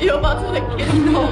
이거 봐, 저 새끼. 이거